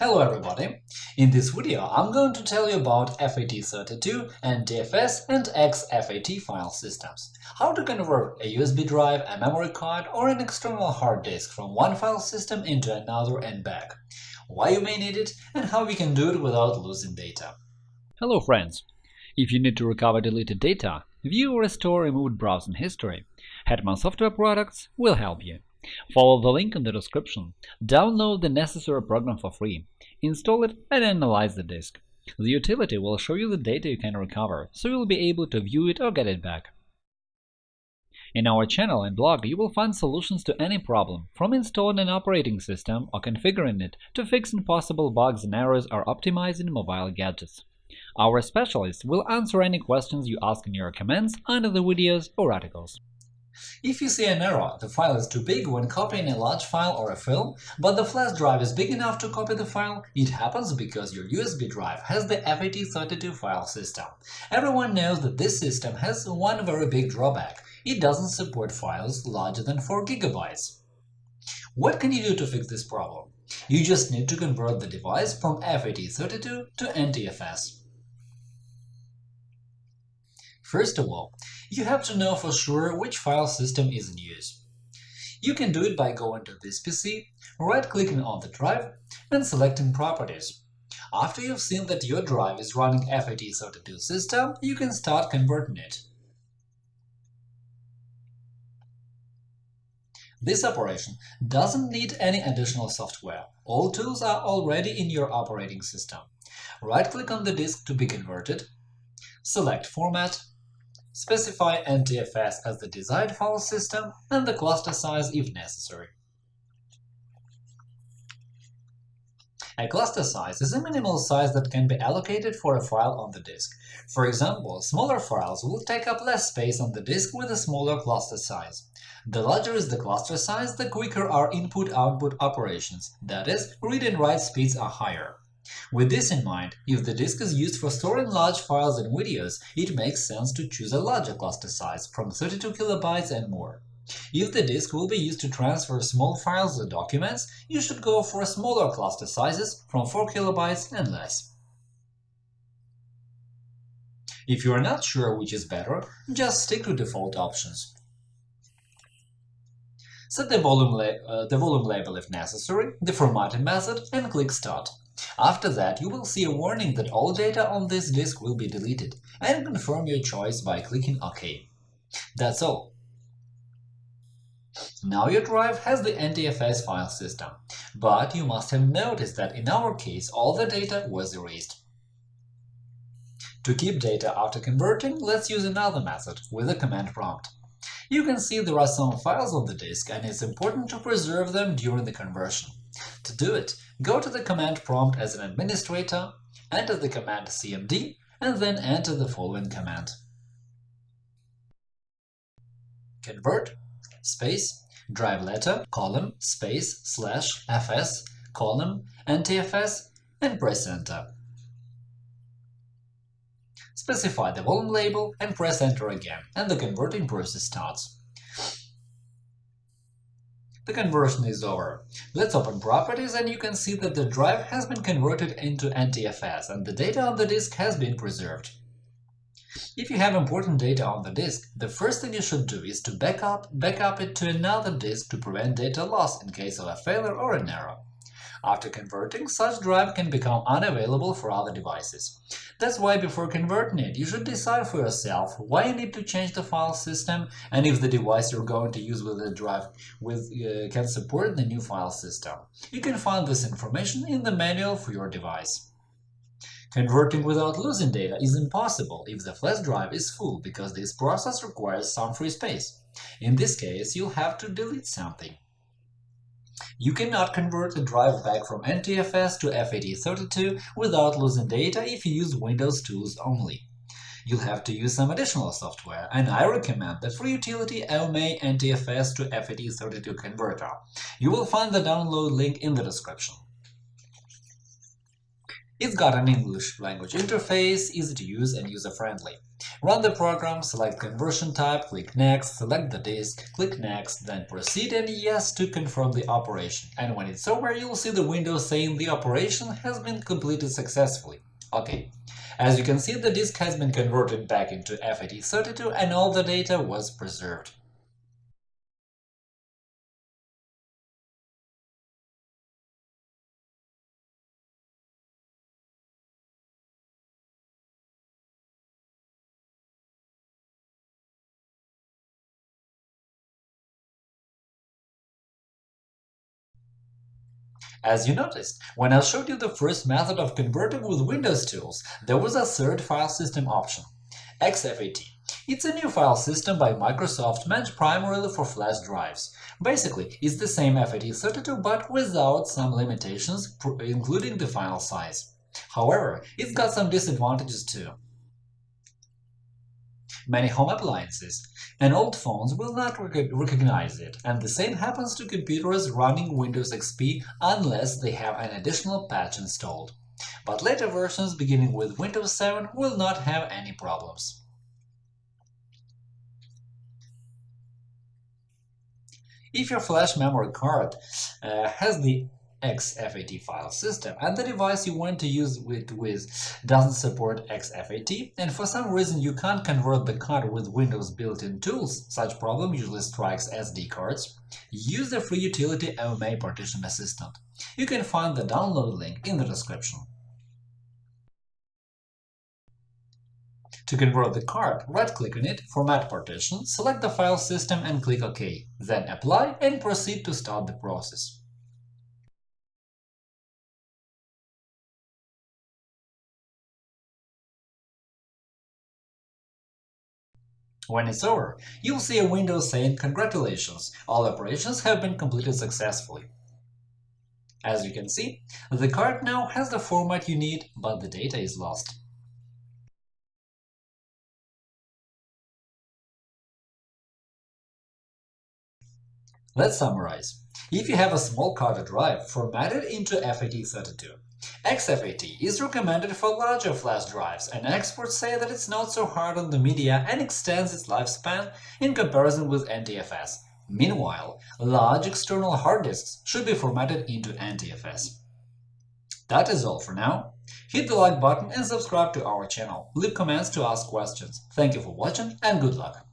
Hello everybody! In this video I'm going to tell you about FAT32, NTFS and exFAT file systems, how to convert a USB drive, a memory card or an external hard disk from one file system into another and back, why you may need it and how we can do it without losing data. Hello friends! If you need to recover deleted data, view or restore removed browsing history, Hetman Software Products will help you. Follow the link in the description, download the necessary program for free, install it and analyze the disk. The utility will show you the data you can recover, so you'll be able to view it or get it back. In our channel and blog you will find solutions to any problem, from installing an operating system or configuring it to fixing possible bugs and errors or optimizing mobile gadgets. Our specialists will answer any questions you ask in your comments under the videos or articles. If you see an error, the file is too big when copying a large file or a film, but the flash drive is big enough to copy the file, it happens because your USB drive has the FAT32 file system. Everyone knows that this system has one very big drawback – it doesn't support files larger than 4 GB. What can you do to fix this problem? You just need to convert the device from FAT32 to NTFS. First of all, you have to know for sure which file system is in use. You can do it by going to this PC, right-clicking on the drive, and selecting Properties. After you've seen that your drive is running FAT32 system, you can start converting it. This operation doesn't need any additional software. All tools are already in your operating system. Right-click on the disk to be converted, select Format, specify NTFS as the desired file system and the cluster size if necessary. A cluster size is a minimal size that can be allocated for a file on the disk. For example, smaller files will take up less space on the disk with a smaller cluster size. The larger is the cluster size, the quicker are input-output operations, that is, read and write speeds are higher. With this in mind, if the disk is used for storing large files and videos, it makes sense to choose a larger cluster size, from 32 kilobytes and more. If the disk will be used to transfer small files or documents, you should go for smaller cluster sizes from 4 kilobytes and less. If you are not sure which is better, just stick to default options. Set the volume, uh, the volume label if necessary, the formatting method, and click Start. After that, you will see a warning that all data on this disk will be deleted, and confirm your choice by clicking OK. That's all. Now your drive has the NTFS file system, but you must have noticed that in our case all the data was erased. To keep data after converting, let's use another method with a command prompt. You can see there are some files on the disk, and it's important to preserve them during the conversion. To do it, go to the command prompt as an administrator, enter the command cmd, and then enter the following command. Convert space drive letter column space slash fs column ntfs and press enter. Specify the volume label and press enter again, and the converting process starts. The conversion is over. Let's open Properties and you can see that the drive has been converted into NTFS and the data on the disk has been preserved. If you have important data on the disk, the first thing you should do is to backup, backup it to another disk to prevent data loss in case of a failure or an error. After converting, such drive can become unavailable for other devices. That's why before converting it, you should decide for yourself why you need to change the file system and if the device you're going to use with the drive with, uh, can support the new file system. You can find this information in the manual for your device. Converting without losing data is impossible if the flash drive is full because this process requires some free space. In this case, you'll have to delete something. You cannot convert a drive back from NTFS to FAT32 without losing data if you use Windows tools only. You'll have to use some additional software, and I recommend the free utility AOMEI NTFS to FAT32 converter. You will find the download link in the description. It's got an English language interface, easy to use and user-friendly. Run the program, select conversion type, click Next, select the disk, click Next, then proceed and Yes to confirm the operation. And when it's over, you'll see the window saying the operation has been completed successfully. OK. As you can see, the disk has been converted back into FAT32 and all the data was preserved. As you noticed, when I showed you the first method of converting with Windows tools, there was a third file system option – exFAT. It's a new file system by Microsoft meant primarily for flash drives. Basically, it's the same FAT32 but without some limitations, including the file size. However, it's got some disadvantages too. Many home appliances and old phones will not rec recognize it, and the same happens to computers running Windows XP unless they have an additional patch installed. But later versions beginning with Windows 7 will not have any problems. If your flash memory card uh, has the exFAT file system, and the device you want to use it with doesn't support exFAT, and for some reason you can't convert the card with Windows built-in tools, such problem usually strikes SD cards, use the free utility AOMEI Partition Assistant. You can find the download link in the description. To convert the card, right-click on it, Format Partition, select the file system and click OK, then Apply and proceed to start the process. When it's over, you'll see a window saying Congratulations, all operations have been completed successfully. As you can see, the card now has the format you need, but the data is lost. Let's summarize. If you have a small card drive, format it into FAT32. exFAT is recommended for larger flash drives, and experts say that it's not so hard on the media and extends its lifespan in comparison with NTFS. Meanwhile, large external hard disks should be formatted into NTFS. That is all for now. Hit the like button and subscribe to our channel. Leave comments to ask questions. Thank you for watching and good luck!